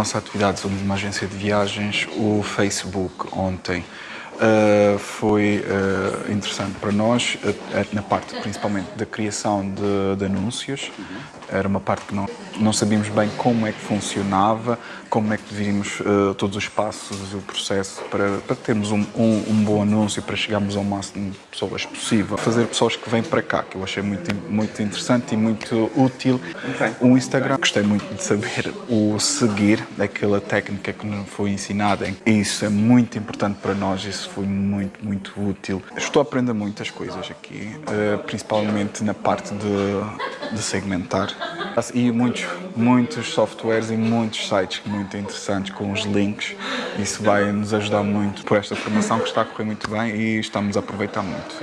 Nossa atividade somos uma agência de viagens, o Facebook ontem uh, foi uh, interessante para nós, uh, na parte principalmente da criação de, de anúncios. Era uma parte que não, não sabíamos bem como é que funcionava, como é que devíamos todos os passos e o processo para, para termos um, um, um, bom anúncio, para chegarmos ao máximo de pessoas possível. Fazer pessoas que vêm para cá, que eu achei muito, muito interessante e muito útil. Okay. O Instagram, gostei muito de saber o seguir, aquela técnica que nos foi ensinada. Isso é muito importante para nós, isso foi muito, muito útil. Estou a aprender muitas coisas aqui, eh, principalmente na parte de, de segmentar. E muitos, muitos softwares e muitos sites muito interessantes com os links. Isso vai nos ajudar muito por esta formação que está a correr muito bem e estamos a aproveitar muito.